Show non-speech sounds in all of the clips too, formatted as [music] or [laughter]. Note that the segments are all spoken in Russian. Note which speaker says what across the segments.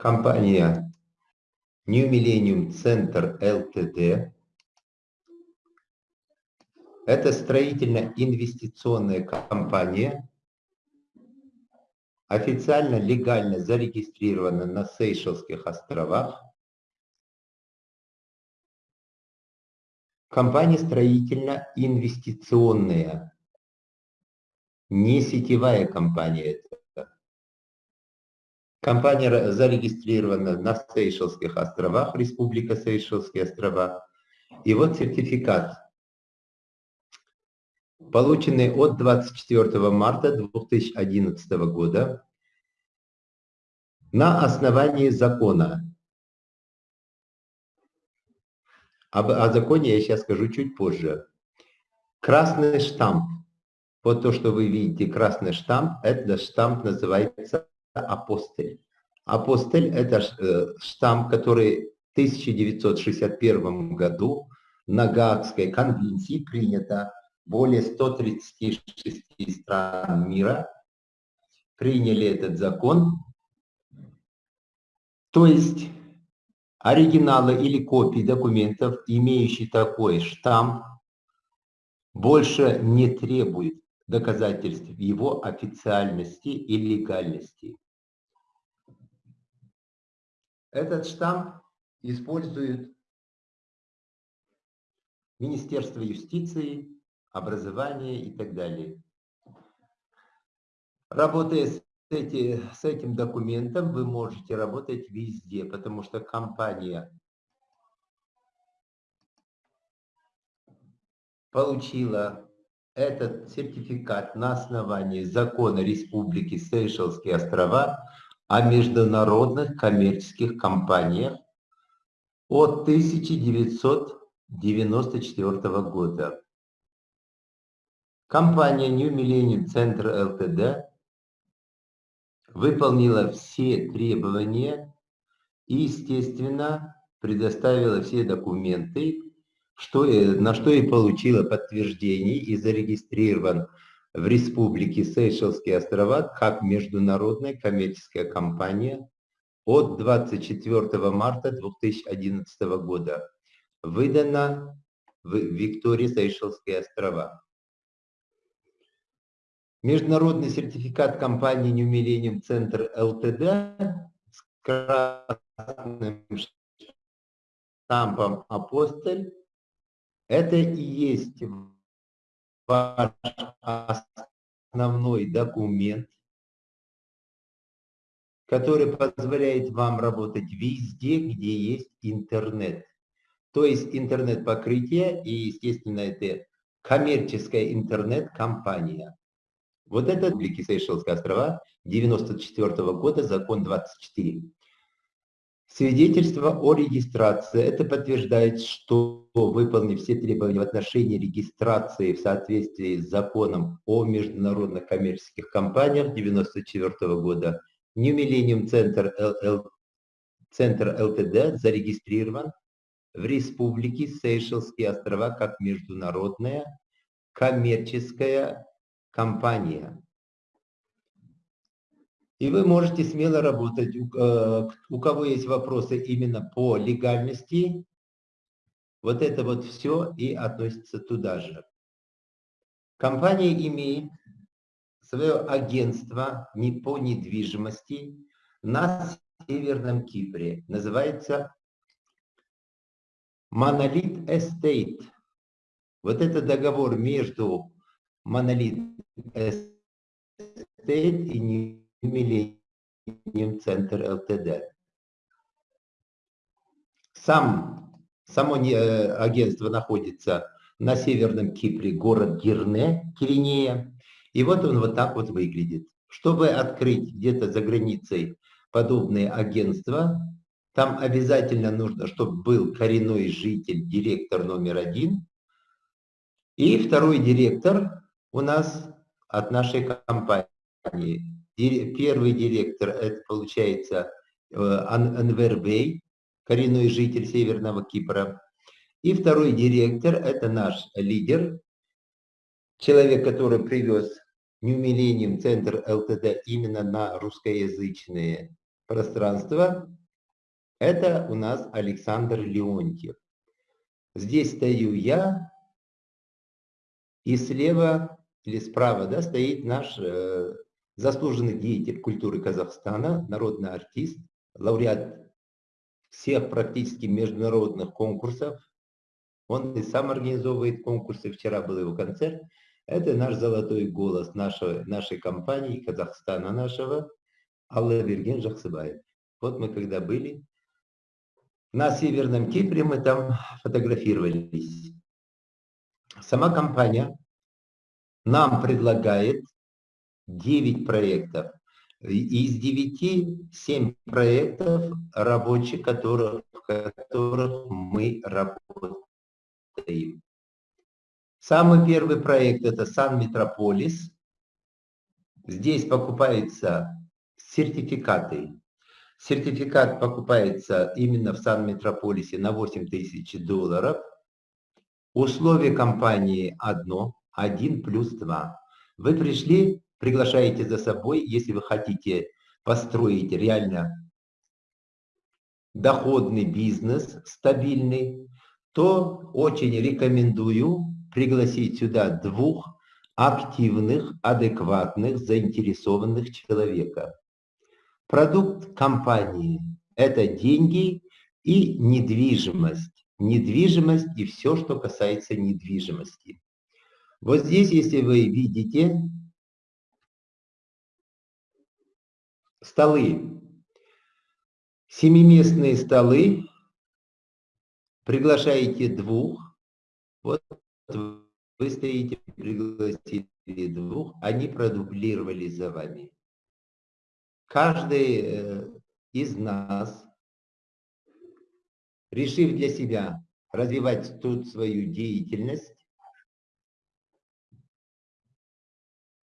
Speaker 1: компания New Millennium Center Ltd. Это строительно-инвестиционная компания, официально легально зарегистрирована на Сейшелских островах. Компания строительно-инвестиционная, не сетевая компания. Компания зарегистрирована на Сейшелских островах, Республика Сейшелские острова. И вот сертификат, полученный от 24 марта 2011 года на основании закона. Об, о законе я сейчас скажу чуть позже. Красный штамп. Вот то, что вы видите, красный штамп, это штамп называется апостоль. Апостоль – это э, штамп, который в 1961 году на Гаагской конвенции принято более 136 стран мира приняли этот закон. То есть оригиналы или копии документов, имеющие такой штамп, больше не требуют доказательств его официальности и легальности. Этот штамп использует Министерство юстиции, образования и так далее. Работая с, эти, с этим документом, вы можете работать везде, потому что компания получила этот сертификат на основании закона Республики Сейшелские острова о международных коммерческих компаниях от 1994 года. Компания New Millennium Center Ltd выполнила все требования и, естественно, предоставила все документы, что, на что и получила подтверждение и зарегистрирован в Республике Сейшелские острова как международная коммерческая компания от 24 марта 2011 года. Выдана в Виктории Сейшелские острова. Международный сертификат компании Millennium Center Ltd с красным штампом «Апостоль» это и есть ваш основной документ, который позволяет вам работать везде, где есть интернет. То есть интернет-покрытие и, естественно, это коммерческая интернет-компания. Вот это Республики Сейшелские острова 94 -го года, закон 24. Свидетельство о регистрации. Это подтверждает, что выполнив все требования в отношении регистрации в соответствии с законом о международных коммерческих компаниях 1994 года, New Millennium Center, LL, Center LTD зарегистрирован в Республике Сейшелские острова как международная коммерческая компания. И вы можете смело работать. Э, у кого есть вопросы именно по легальности, вот это вот все и относится туда же. Компания имеет свое агентство не по недвижимости на Северном Кипре. Называется Monolith Estate. Вот это договор между Monolith Estate и Millennium Center Ltd. Сам, само э, агентство находится на Северном Кипре, город Гирне, Киринея. И вот он вот так вот выглядит. Чтобы открыть где-то за границей подобные агентства, там обязательно нужно, чтобы был коренной житель, директор номер один. И второй директор у нас от нашей компании Первый директор, это получается э, Анвер Бей, коренной житель Северного Кипра. И второй директор, это наш лидер, человек, который привез New Millennium Центр ЛТД именно на русскоязычные пространство. Это у нас Александр Леонтьев. Здесь стою я, и слева или справа да, стоит наш э, заслуженный деятель культуры Казахстана, народный артист, лауреат всех практически международных конкурсов. Он и сам организовывает конкурсы. Вчера был его концерт. Это наш золотой голос нашей, нашей компании, Казахстана нашего, Алла Берген Жахсыбаев. Вот мы когда были на Северном Кипре, мы там фотографировались. Сама компания нам предлагает 9 проектов. Из 9 7 проектов рабочих, которых, в которых мы работаем. Самый первый проект это Сан Метрополис. Здесь покупаются сертификаты. Сертификат покупается именно в Сан Метрополисе на 8 тысяч долларов. Условие компании одно, один плюс два. Вы пришли, приглашаете за собой, если вы хотите построить реально доходный бизнес, стабильный, то очень рекомендую пригласить сюда двух активных, адекватных, заинтересованных человека. Продукт компании – это деньги и недвижимость. Недвижимость и все, что касается недвижимости. Вот здесь, если вы видите, столы, семиместные столы, приглашаете двух, вот вы стоите, пригласили двух, они продублировали за вами. Каждый э, из нас, решив для себя развивать тут свою деятельность,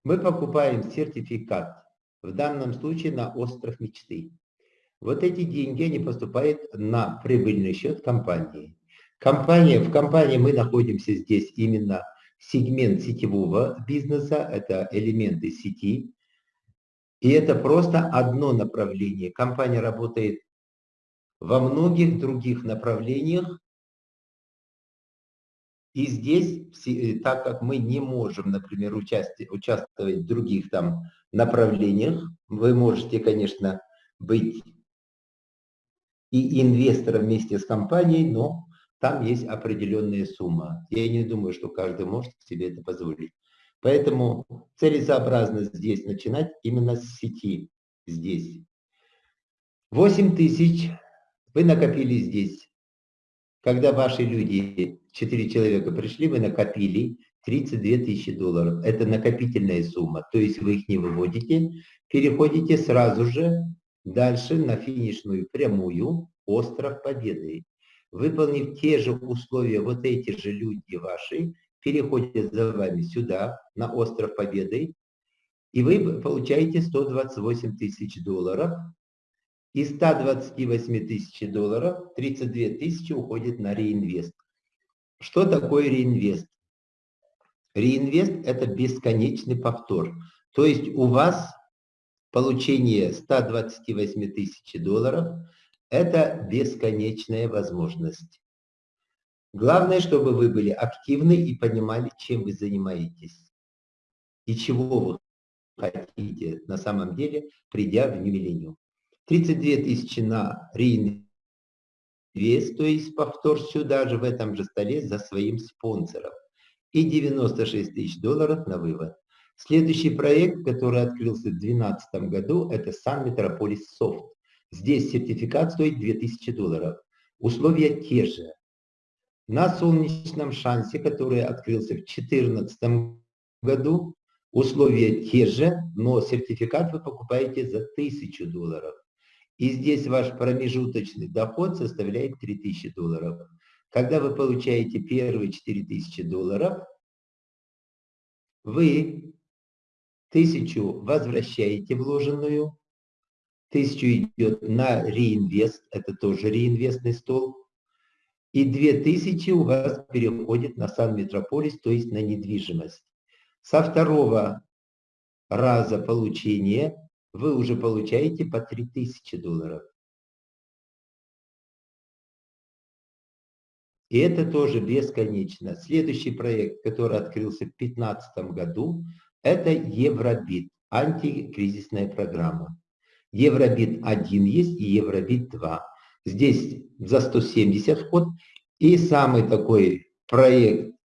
Speaker 1: мы покупаем сертификат, в данном случае на остров мечты. Вот эти деньги, они поступают на прибыльный счет компании. Компания, в компании мы находимся здесь именно сегмент сетевого бизнеса, это элементы сети. И это просто одно направление. Компания работает во многих других направлениях, и здесь, э, так как мы не можем, например, участвовать в других там направлениях, вы можете, конечно, быть и инвестором вместе с компанией, но там есть определенная сумма. Я не думаю, что каждый может себе это позволить. Поэтому целесообразно здесь начинать именно с сети, здесь. 8 тысяч вы накопили здесь. Когда ваши люди, 4 человека пришли, вы накопили 32 тысячи долларов. Это накопительная сумма. То есть вы их не выводите, переходите сразу же дальше на финишную прямую остров Победы. Выполнив те же условия, вот эти же люди ваши, переходят за вами сюда, на остров Победы, и вы получаете 128 тысяч долларов из 128 тысяч долларов 32 тысячи уходит на реинвест. Что такое реинвест? Реинвест – это бесконечный повтор. То есть у вас получение 128 тысяч долларов – это бесконечная возможность. Главное, чтобы вы были активны и понимали, чем вы занимаетесь и чего вы хотите на самом деле, придя в New 32 тысячи на реинвест, то есть повтор сюда же в этом же столе за своим спонсором. И 96 тысяч долларов на вывод. Следующий проект, который открылся в 2012 году, это Сан Метрополис Софт. Здесь сертификат стоит 2000 долларов. Условия те же. На солнечном шансе, который открылся в 2014 году, условия те же, но сертификат вы покупаете за 1000 долларов. И здесь ваш промежуточный доход составляет 3000 долларов. Когда вы получаете первые 4000 долларов, вы тысячу возвращаете вложенную, тысячу идет на реинвест, это тоже реинвестный стол, и 2000 у вас переходит на Сан Метрополис, то есть на недвижимость. Со второго раза получения вы уже получаете по 3000 долларов. И это тоже бесконечно. Следующий проект, который открылся в 2015 году, это Евробит, антикризисная программа. Евробит 1 есть и Евробит 2. Здесь за 170 вход. И самый такой проект,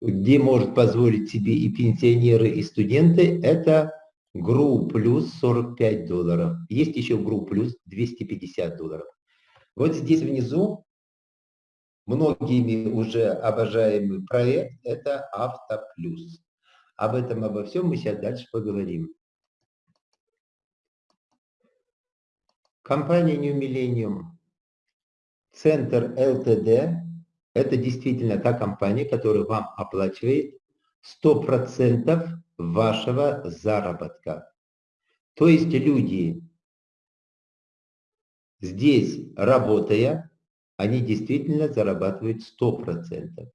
Speaker 1: где может позволить себе и пенсионеры, и студенты, это ГРУ плюс 45 долларов. Есть еще ГРУ плюс 250 долларов. Вот здесь внизу многими уже обожаемый проект – это Автоплюс. Об этом, обо всем мы сейчас дальше поговорим. Компания New Millennium, Центр ЛТД – это действительно та компания, которая вам оплачивает 100% вашего заработка. То есть люди здесь, работая, они действительно зарабатывают 100%.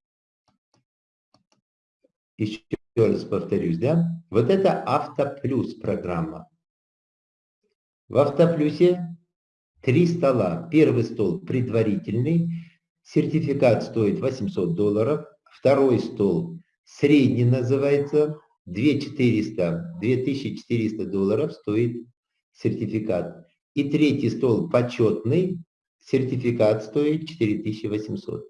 Speaker 1: Еще раз повторюсь, да? Вот это Автоплюс программа. В Автоплюсе три стола. Первый стол предварительный, сертификат стоит 800 долларов. Второй стол средний называется, 2400, 2400 долларов стоит сертификат. И третий стол почетный, сертификат стоит 4800.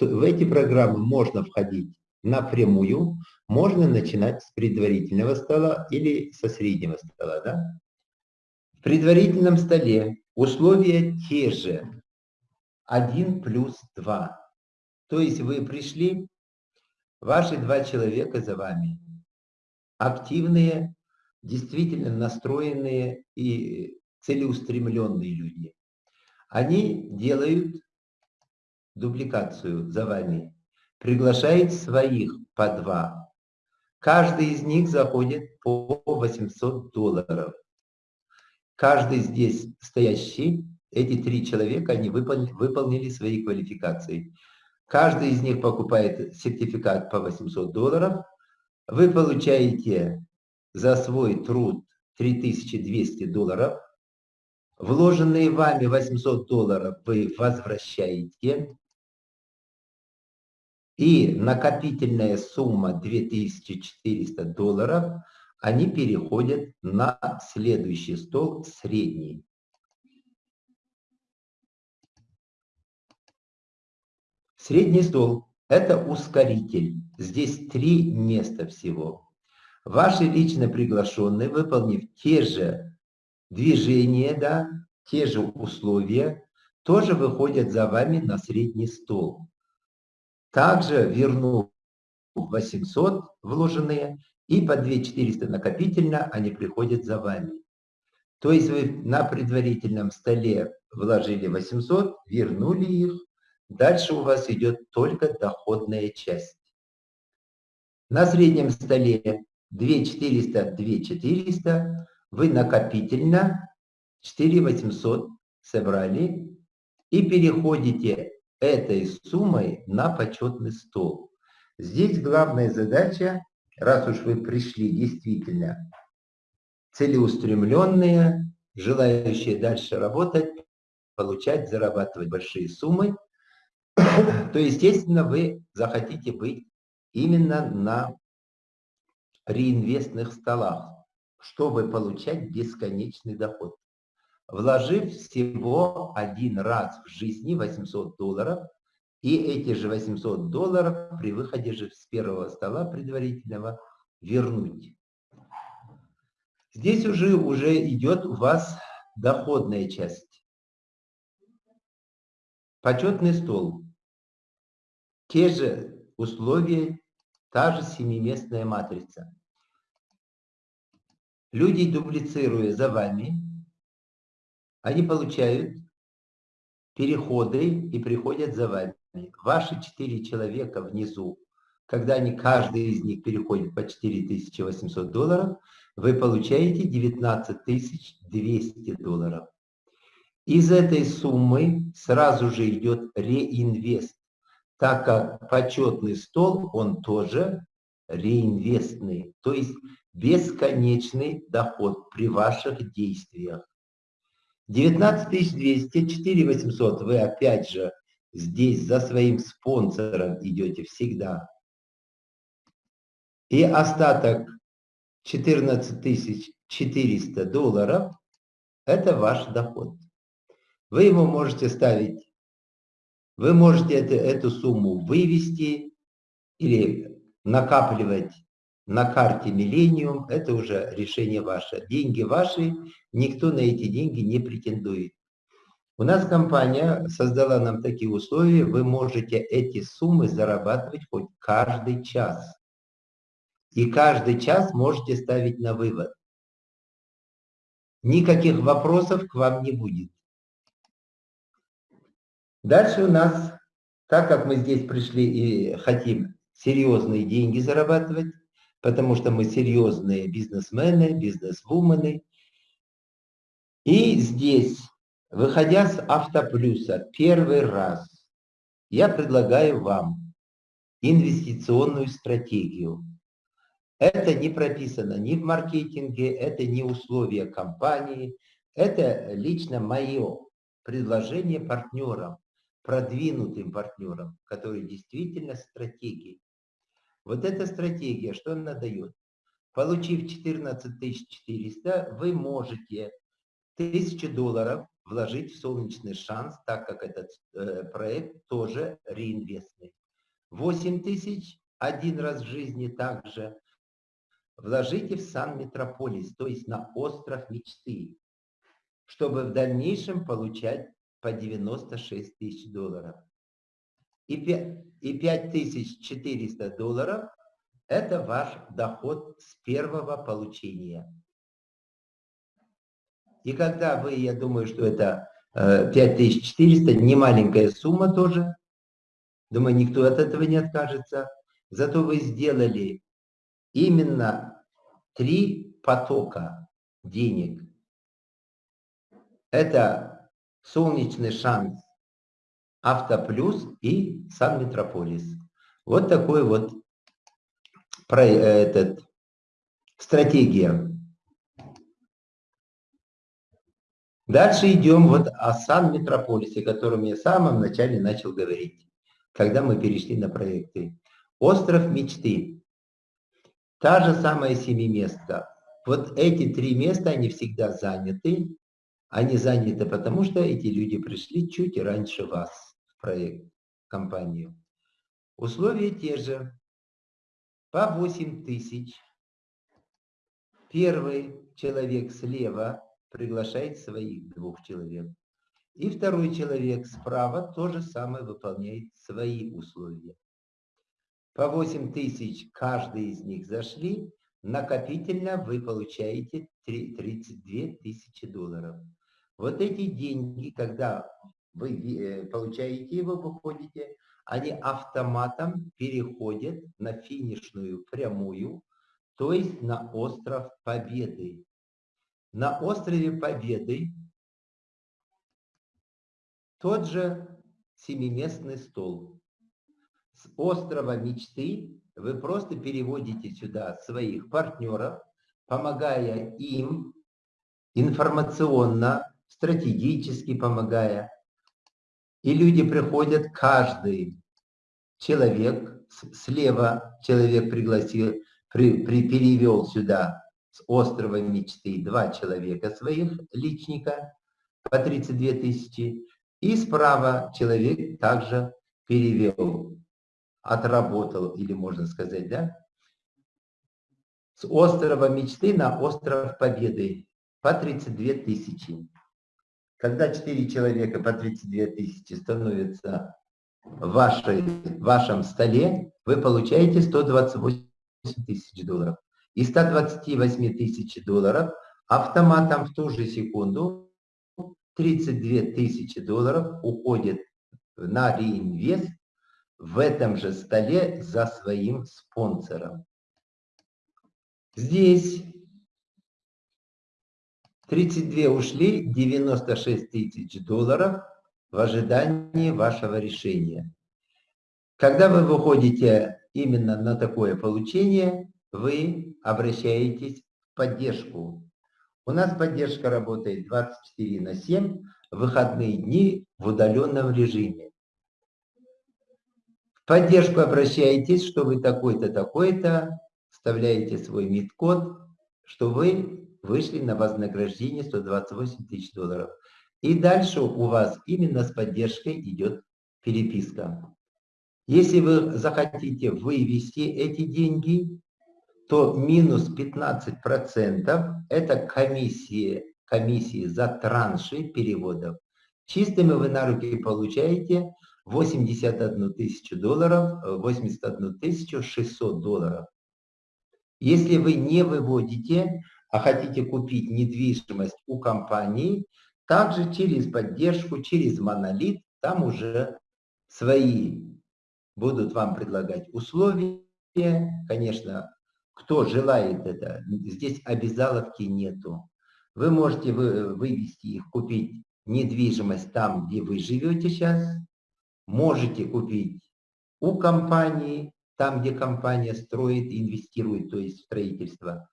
Speaker 1: В эти программы можно входить напрямую, можно начинать с предварительного стола или со среднего стола. Да? В предварительном столе условия те же. 1 плюс 2. То есть вы пришли, ваши два человека за вами. Активные, действительно настроенные и целеустремленные люди. Они делают дубликацию за вами, приглашают своих по два. Каждый из них заходит по 800 долларов. Каждый здесь стоящий, эти три человека, они выполнили, выполнили свои квалификации. Каждый из них покупает сертификат по 800 долларов. Вы получаете за свой труд 3200 долларов. Вложенные вами 800 долларов вы возвращаете. И накопительная сумма 2400 долларов, они переходят на следующий стол, средний. Средний стол – это ускоритель. Здесь три места всего. Ваши лично приглашенные, выполнив те же движение, да, те же условия, тоже выходят за вами на средний стол. Также верну 800 вложенные и по 2400 накопительно они приходят за вами. То есть вы на предварительном столе вложили 800, вернули их, дальше у вас идет только доходная часть. На среднем столе 2400, 2400, вы накопительно 4800 собрали и переходите этой суммой на почетный стол. Здесь главная задача, раз уж вы пришли действительно целеустремленные, желающие дальше работать, получать, зарабатывать большие суммы, [coughs] то, естественно, вы захотите быть именно на реинвестных столах чтобы получать бесконечный доход. Вложив всего один раз в жизни 800 долларов, и эти же 800 долларов при выходе же с первого стола предварительного вернуть. Здесь уже, уже идет у вас доходная часть. Почетный стол. Те же условия, та же семиместная матрица. Люди, дублицируя за вами, они получают переходы и приходят за вами. Ваши четыре человека внизу, когда они, каждый из них переходит по 4800 долларов, вы получаете 19200 долларов. Из этой суммы сразу же идет реинвест, так как почетный стол, он тоже реинвестный. То есть бесконечный доход при ваших действиях. 19 200, 4 800 вы опять же здесь за своим спонсором идете всегда. И остаток 14 400 долларов – это ваш доход. Вы его можете ставить, вы можете это, эту сумму вывести или накапливать на карте Millennium, это уже решение ваше. Деньги ваши, никто на эти деньги не претендует. У нас компания создала нам такие условия, вы можете эти суммы зарабатывать хоть каждый час. И каждый час можете ставить на вывод. Никаких вопросов к вам не будет. Дальше у нас, так как мы здесь пришли и хотим серьезные деньги зарабатывать, потому что мы серьезные бизнесмены, бизнесвумены. И здесь, выходя с автоплюса первый раз, я предлагаю вам инвестиционную стратегию. Это не прописано ни в маркетинге, это не условия компании, это лично мое предложение партнерам, продвинутым партнерам, которые действительно стратегии. Вот эта стратегия, что она дает? Получив 14 400, вы можете 1000 долларов вложить в солнечный шанс, так как этот э, проект тоже реинвестный. 8 тысяч один раз в жизни также вложите в Сан-Метрополис, то есть на остров мечты, чтобы в дальнейшем получать по 96 тысяч долларов и 5400 долларов – это ваш доход с первого получения. И когда вы, я думаю, что это 5400, э, не маленькая сумма тоже, думаю, никто от этого не откажется, зато вы сделали именно три потока денег. Это солнечный шанс Автоплюс и Сан-Метрополис. Вот такой вот про, э, этот, стратегия. Дальше идем вот о Сан-Метрополисе, о котором я в самом начале начал говорить, когда мы перешли на проекты. Остров мечты. Та же самая семиместка. Вот эти три места, они всегда заняты. Они заняты потому, что эти люди пришли чуть раньше вас проект, компанию. Условия те же. По 8 тысяч. Первый человек слева приглашает своих двух человек. И второй человек справа то же самое выполняет свои условия. По 8 тысяч каждый из них зашли, накопительно вы получаете 32 тысячи долларов. Вот эти деньги, когда вы э, получаете его, выходите, они автоматом переходят на финишную прямую, то есть на остров Победы. На острове Победы тот же семиместный стол. С острова мечты вы просто переводите сюда своих партнеров, помогая им информационно, стратегически помогая, и люди приходят, каждый человек, слева человек пригласил, при, при, перевел сюда с острова мечты два человека своих личника по 32 тысячи, и справа человек также перевел, отработал, или можно сказать, да, с острова мечты на остров победы по 32 тысячи. Когда 4 человека по 32 тысячи становятся в, вашей, вашем столе, вы получаете 128 тысяч долларов. И 128 тысяч долларов автоматом в ту же секунду 32 тысячи долларов уходит на реинвест в этом же столе за своим спонсором. Здесь 32 ушли, 96 тысяч долларов в ожидании вашего решения. Когда вы выходите именно на такое получение, вы обращаетесь в поддержку. У нас поддержка работает 24 на 7, выходные дни в удаленном режиме. В поддержку обращаетесь, что вы такой-то, такой-то, вставляете свой МИД-код, что вы вышли на вознаграждение 128 тысяч долларов. И дальше у вас именно с поддержкой идет переписка. Если вы захотите вывести эти деньги, то минус 15% это комиссии, комиссии за транши переводов. Чистыми вы на руки получаете 81 тысячу долларов, 81 тысячу 600 долларов. Если вы не выводите, а хотите купить недвижимость у компании, также через поддержку, через монолит, там уже свои будут вам предлагать условия. Конечно, кто желает это, здесь обязаловки нету. Вы можете вывести их, купить недвижимость там, где вы живете сейчас. Можете купить у компании, там, где компания строит, инвестирует, то есть строительство.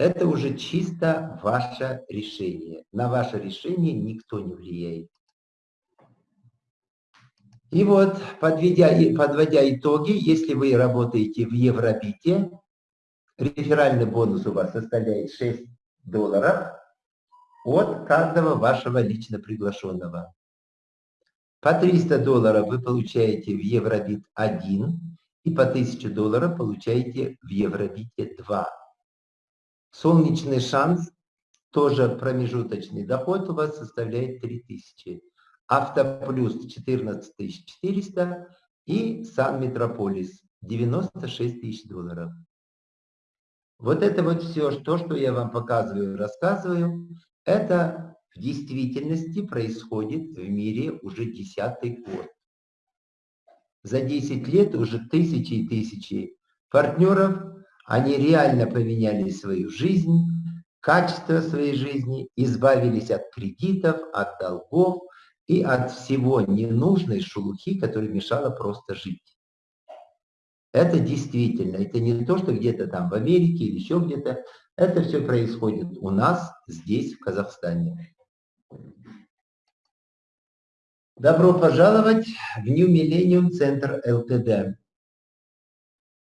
Speaker 1: Это уже чисто ваше решение. На ваше решение никто не влияет. И вот, подведя, подводя итоги, если вы работаете в Евробите, реферальный бонус у вас составляет 6 долларов от каждого вашего лично приглашенного. По 300 долларов вы получаете в Евробит 1 и по 1000 долларов получаете в Евробите 2. Солнечный шанс, тоже промежуточный доход у вас составляет 3000. Автоплюс 14400 и Сан Метрополис 96 тысяч долларов. Вот это вот все, то, что я вам показываю, рассказываю, это в действительности происходит в мире уже десятый год. За 10 лет уже тысячи и тысячи партнеров они реально поменяли свою жизнь, качество своей жизни, избавились от кредитов, от долгов и от всего ненужной шелухи, которая мешала просто жить. Это действительно, это не то, что где-то там в Америке или еще где-то. Это все происходит у нас, здесь, в Казахстане. Добро пожаловать в New Millennium Center LTD.